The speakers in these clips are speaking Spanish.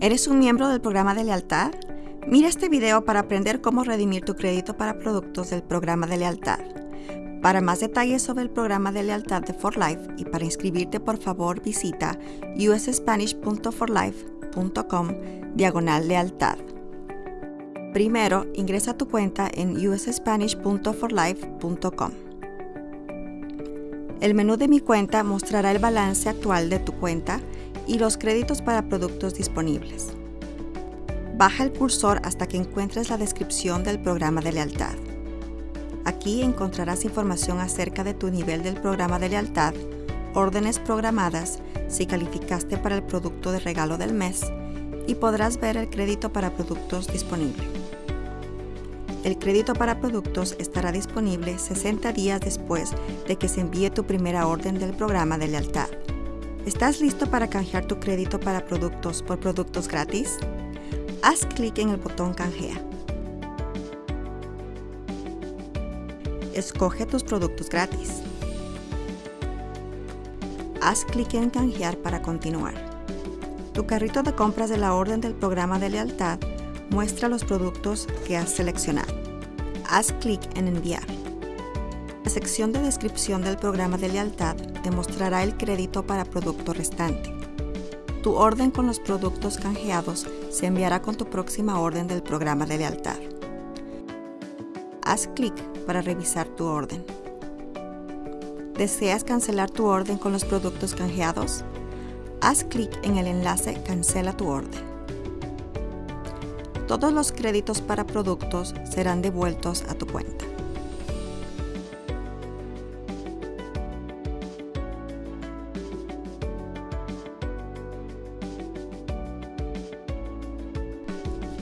¿Eres un miembro del programa de lealtad? Mira este video para aprender cómo redimir tu crédito para productos del programa de lealtad. Para más detalles sobre el programa de lealtad de For Life y para inscribirte, por favor visita usspanish.forlife.com diagonal lealtad. Primero, ingresa tu cuenta en usspanish.forlife.com. El menú de mi cuenta mostrará el balance actual de tu cuenta y los créditos para productos disponibles. Baja el cursor hasta que encuentres la descripción del programa de lealtad. Aquí encontrarás información acerca de tu nivel del programa de lealtad, órdenes programadas, si calificaste para el producto de regalo del mes y podrás ver el crédito para productos disponible. El crédito para productos estará disponible 60 días después de que se envíe tu primera orden del programa de lealtad. ¿Estás listo para canjear tu crédito para productos por productos gratis? Haz clic en el botón Canjea. Escoge tus productos gratis. Haz clic en Canjear para continuar. Tu carrito de compras de la orden del programa de lealtad muestra los productos que has seleccionado. Haz clic en Enviar. La sección de descripción del programa de lealtad te mostrará el crédito para producto restante. Tu orden con los productos canjeados se enviará con tu próxima orden del programa de lealtad. Haz clic para revisar tu orden. ¿Deseas cancelar tu orden con los productos canjeados? Haz clic en el enlace Cancela tu orden. Todos los créditos para productos serán devueltos a tu cuenta.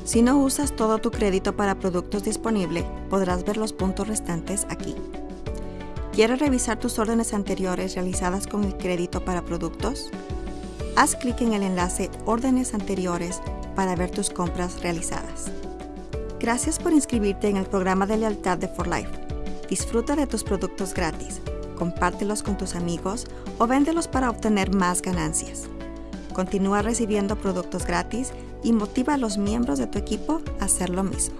Si no usas todo tu crédito para productos disponibles, podrás ver los puntos restantes aquí. ¿Quieres revisar tus órdenes anteriores realizadas con el crédito para productos? Haz clic en el enlace Órdenes anteriores para ver tus compras realizadas. Gracias por inscribirte en el programa de lealtad de For Life. Disfruta de tus productos gratis, compártelos con tus amigos o véndelos para obtener más ganancias. Continúa recibiendo productos gratis y motiva a los miembros de tu equipo a hacer lo mismo.